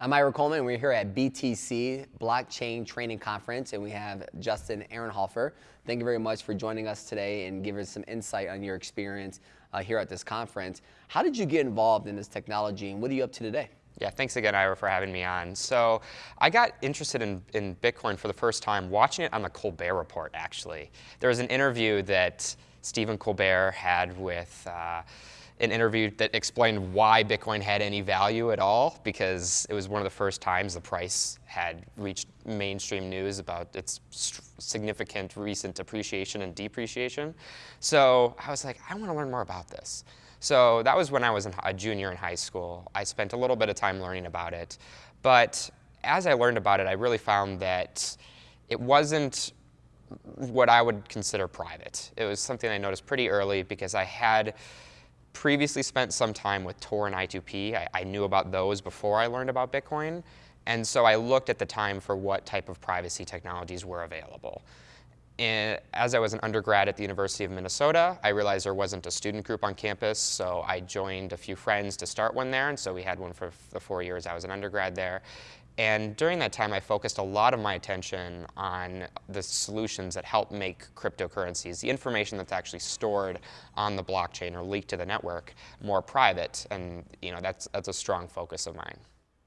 I'm Ira Coleman. We're here at BTC Blockchain Training Conference, and we have Justin Ehrenhofer. Thank you very much for joining us today and giving us some insight on your experience uh, here at this conference. How did you get involved in this technology, and what are you up to today? Yeah, thanks again, Ira, for having me on. So I got interested in, in Bitcoin for the first time watching it on the Colbert Report, actually. There was an interview that Stephen Colbert had with uh, an interview that explained why Bitcoin had any value at all, because it was one of the first times the price had reached mainstream news about its significant recent appreciation and depreciation. So I was like, I want to learn more about this. So that was when I was a junior in high school. I spent a little bit of time learning about it. But as I learned about it, I really found that it wasn't what I would consider private. It was something I noticed pretty early because I had previously spent some time with Tor and I2P. I, I, knew about those before I learned about Bitcoin. And so I looked at the time for what type of privacy technologies were available. And as I was an undergrad at the University of Minnesota, I realized there wasn't a student group on campus, so I joined a few friends to start one there, and so we had one for the four years I was an undergrad there. And during that time, I focused a lot of my attention on the solutions that help make cryptocurrencies, the information that's actually stored on the blockchain or leaked to the network, more private. And you know, that's, that's a strong focus of mine.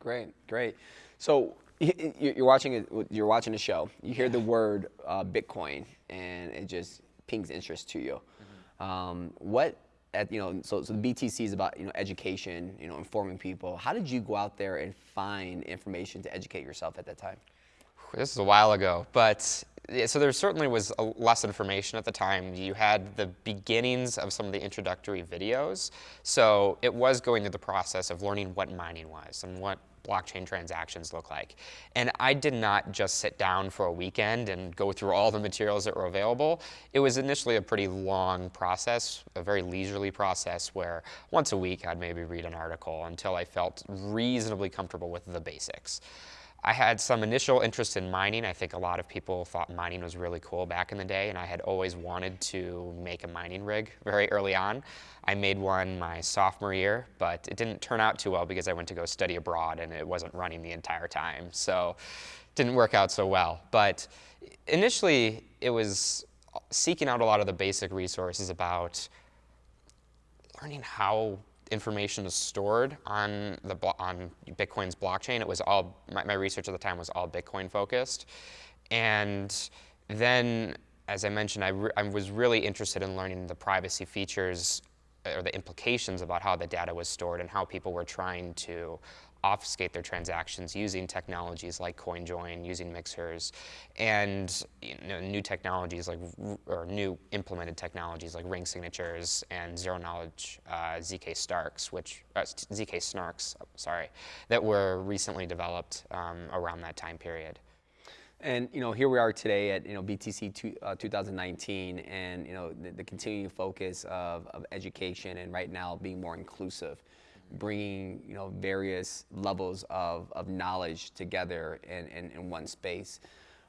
Great, great. So you're watching it, you're watching a show. You hear the word uh, Bitcoin, and it just pings interest to you. Mm -hmm. um, what at, you know, so, so the BTC is about, you know, education, you know, informing people. How did you go out there and find information to educate yourself at that time? This is a while ago, but so there certainly was less information at the time. You had the beginnings of some of the introductory videos. So it was going through the process of learning what mining was and what blockchain transactions look like. And I did not just sit down for a weekend and go through all the materials that were available. It was initially a pretty long process, a very leisurely process where once a week I'd maybe read an article until I felt reasonably comfortable with the basics. I had some initial interest in mining. I think a lot of people thought mining was really cool back in the day, and I had always wanted to make a mining rig very early on. I made one my sophomore year, but it didn't turn out too well because I went to go study abroad and it wasn't running the entire time. So it didn't work out so well. But initially, it was seeking out a lot of the basic resources about learning how information is stored on the on Bitcoin's blockchain. It was all my, my research at the time was all Bitcoin focused, and then as I mentioned, I, I was really interested in learning the privacy features uh, or the implications about how the data was stored and how people were trying to obfuscate their transactions using technologies like CoinJoin, using mixers, and you know, new technologies like, or new implemented technologies like ring signatures and zero knowledge uh, ZK Starks, which, uh, ZK Snarks, sorry, that were recently developed um, around that time period. And you know, here we are today at you know BTC two, uh, 2019, and you know the, the continuing focus of, of education, and right now being more inclusive bringing you know various levels of, of knowledge together in, in, in one space.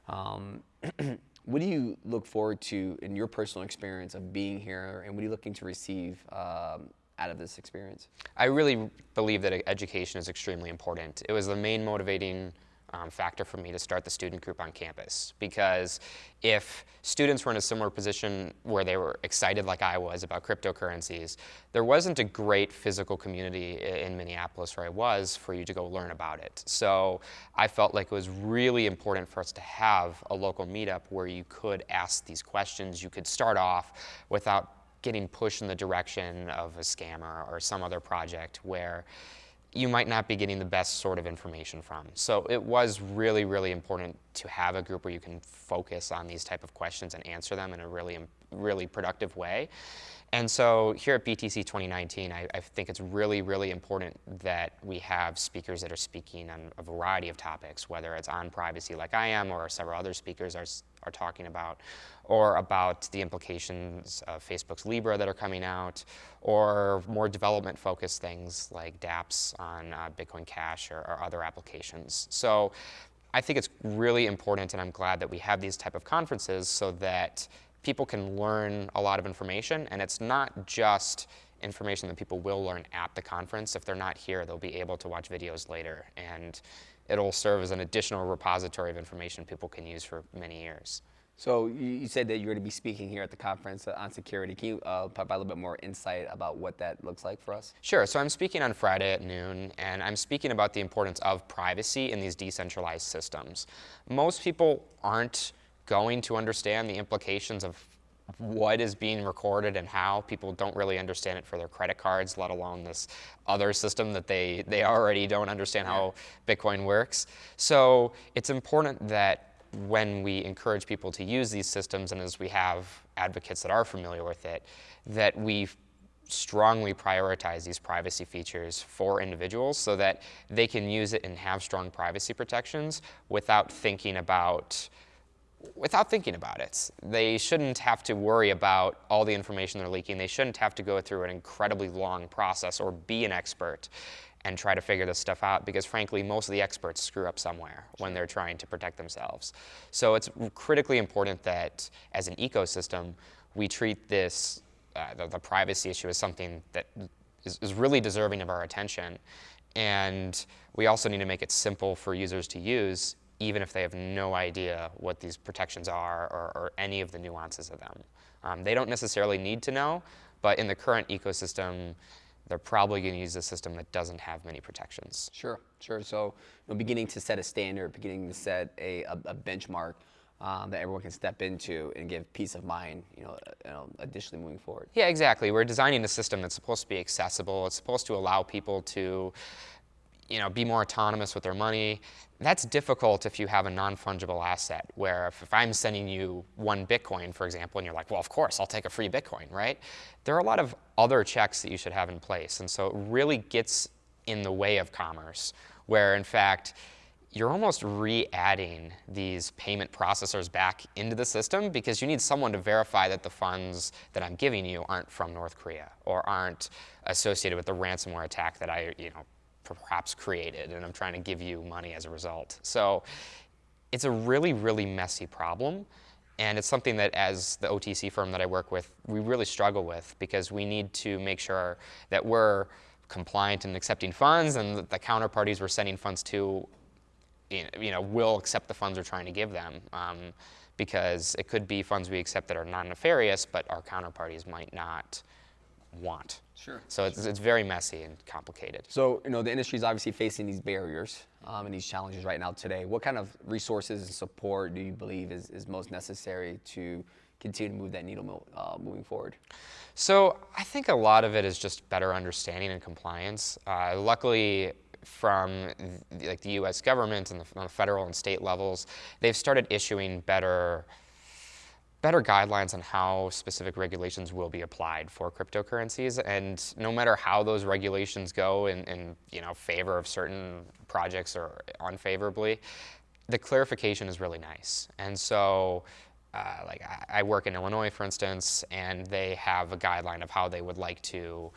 Um, what do you look forward to in your personal experience of being here and what are you looking to receive um, out of this experience? I really believe that education is extremely important. It was the main motivating um, factor for me to start the student group on campus because if students were in a similar position where they were excited like I was about cryptocurrencies, there wasn't a great physical community in Minneapolis where I was for you to go learn about it. So I felt like it was really important for us to have a local meetup where you could ask these questions, you could start off without getting pushed in the direction of a scammer or some other project where you might not be getting the best sort of information from. So it was really, really important to have a group where you can focus on these type of questions and answer them in a really, really productive way. And so here at BTC 2019, I, I, think it's really, really important that we have speakers that are speaking on a variety of topics, whether it's on privacy like I am or several other speakers are, are talking about, or about the implications of Facebook's Libra that are coming out, or more development-focused things like dApps on uh, Bitcoin Cash or, or other applications. So I think it's really important, and I'm glad that we have these type of conferences so that people can learn a lot of information, and it's not just information that people will learn at the conference. If they're not here, they'll be able to watch videos later. And it'll serve as an additional repository of information people can use for many years. So you, said that you're going to be speaking here at the conference on security. Can you uh, provide a little bit more insight about what that looks like for us? Sure. So I'm speaking on Friday at noon, and I'm speaking about the importance of privacy in these decentralized systems. Most people aren't going to understand the implications of what is being recorded and how. People don't really understand it for their credit cards, let alone this other system that they, they already don't understand how Bitcoin works. So it's important that when we encourage people to use these systems and as we have advocates that are familiar with it, that we strongly prioritize these privacy features for individuals so that they can use it and have strong privacy protections without thinking about without thinking about it. They shouldn't have to worry about all the information they're leaking. They shouldn't have to go through an incredibly long process or be an expert and try to figure this stuff out because frankly most of the experts screw up somewhere when they're trying to protect themselves. So it's critically important that as an ecosystem we treat this, uh, the, the, privacy issue as something that is, is really deserving of our attention and we also need to make it simple for users to use even if they have no idea what these protections are or, or any of the nuances of them. Um, they don't necessarily need to know, but in the current ecosystem, they're probably going to use a system that doesn't have many protections. Sure, sure. So you know, beginning to set a standard, beginning to set a, a, a benchmark um, that everyone can step into and give peace of mind, you know, uh, you know, additionally moving forward. Yeah, exactly. We're designing a system that's supposed to be accessible. It's supposed to allow people to you know, be more autonomous with their money. That's difficult if you have a non-fungible asset, where if, if, I'm sending you one Bitcoin, for example, and you're like, well, of course, I'll take a free Bitcoin, right? There are a lot of other checks that you should have in place. And so it really gets in the way of commerce, where in fact, you're almost re-adding these payment processors back into the system because you need someone to verify that the funds that I'm giving you aren't from North Korea or aren't associated with the ransomware attack that I, you know, perhaps created, and I'm trying to give you money as a result. So it's a really, really messy problem. And it's something that, as the OTC firm that I work with, we really struggle with because we need to make sure that we're compliant in accepting funds and that the counterparties we're sending funds to you know, will accept the funds we're trying to give them. Um, because it could be funds we accept that are non-nefarious, but our counterparties might not want. Sure. So it's, it's very messy and complicated. So, you know, the industry is obviously facing these barriers um, and these challenges right now today. What kind of resources and support do you believe is, is most necessary to continue to move that needle uh, moving forward? So I think a lot of it is just better understanding and compliance. Uh, luckily, from the, like the U.S. government and the, on the federal and state levels, they've started issuing better better guidelines on how specific regulations will be applied for cryptocurrencies. And no matter how those regulations go in, in you know, favor of certain projects or unfavorably, the clarification is really nice. And so uh, like I, I work in Illinois, for instance, and they have a guideline of how they would like to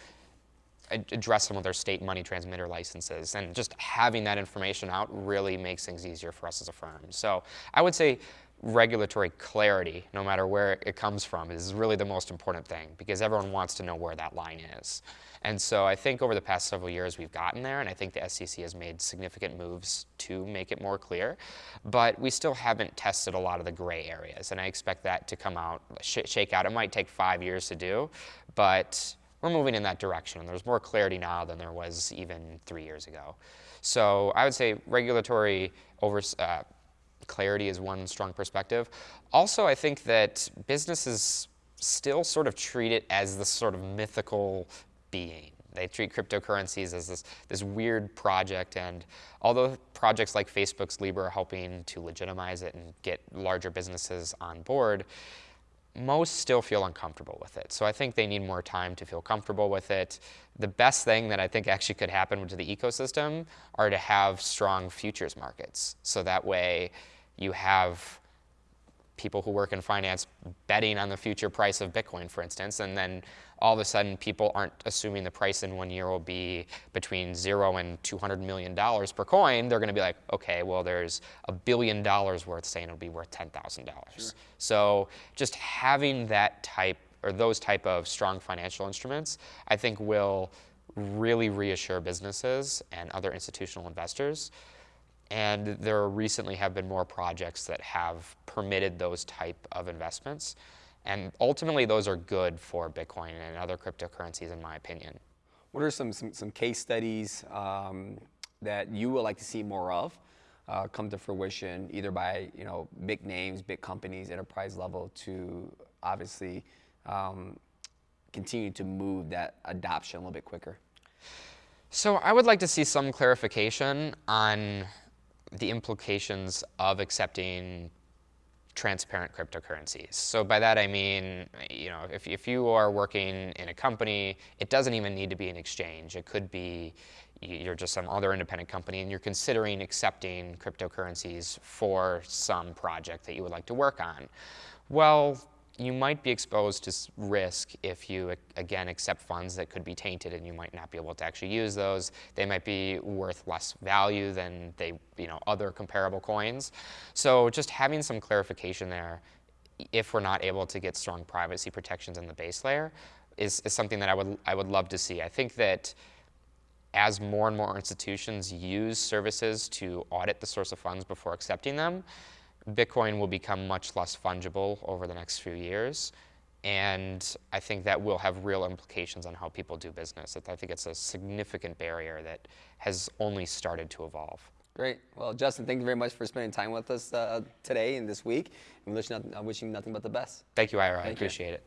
address some of their state money transmitter licenses. And just having that information out really makes things easier for us as a firm. So I would say regulatory clarity, no matter where it comes from, is really the most important thing because everyone wants to know where that line is. And so I think over the past several years we've gotten there, and I think the SEC has made significant moves to make it more clear. But we still haven't tested a lot of the gray areas, and I expect that to come out, sh shake out. It might take five years to do, but we're moving in that direction, and there's more clarity now than there was even three years ago. So I would say regulatory over, uh, clarity is one strong perspective. Also, I think that businesses still sort of treat it as this sort of mythical being. They treat cryptocurrencies as this, this weird project, and although projects like Facebook's Libra are helping to legitimize it and get larger businesses on board, most still feel uncomfortable with it. So I think they need more time to feel comfortable with it. The best thing that I think actually could happen to the ecosystem are to have strong futures markets. So that way you have people who work in finance betting on the future price of Bitcoin, for instance, and then all of a sudden people aren't assuming the price in one year will be between zero and $200 million per coin. They're going to be like, okay, well, there's a billion dollars worth saying it'll be worth $10,000. Sure. So just having that type or those type of strong financial instruments, I think will really reassure businesses and other institutional investors. And there recently have been more projects that have permitted those type of investments. And ultimately, those are good for Bitcoin and other cryptocurrencies, in my opinion. What are some, some, some case studies um, that you would like to see more of uh, come to fruition, either by you know big names, big companies, enterprise level, to obviously um, continue to move that adoption a little bit quicker? So I would like to see some clarification on the implications of accepting transparent cryptocurrencies. So by that I mean, you know, if, if you are working in a company, it doesn't even need to be an exchange. It could be you're just some other independent company and you're considering accepting cryptocurrencies for some project that you would like to work on. Well, you might be exposed to risk if you, again, accept funds that could be tainted and you might not be able to actually use those. They might be worth less value than they, you know, other comparable coins. So just having some clarification there, if we're not able to get strong privacy protections in the base layer, is, is something that I would, I would love to see. I think that as more and more institutions use services to audit the source of funds before accepting them, Bitcoin will become much less fungible over the next few years. And I think that will have real implications on how people do business. I think it's a significant barrier that has only started to evolve. Great. Well, Justin, thank you very much for spending time with us uh, today and this week. And wishing, wishing nothing but the best. Thank you, Ira. I Thank you. appreciate it.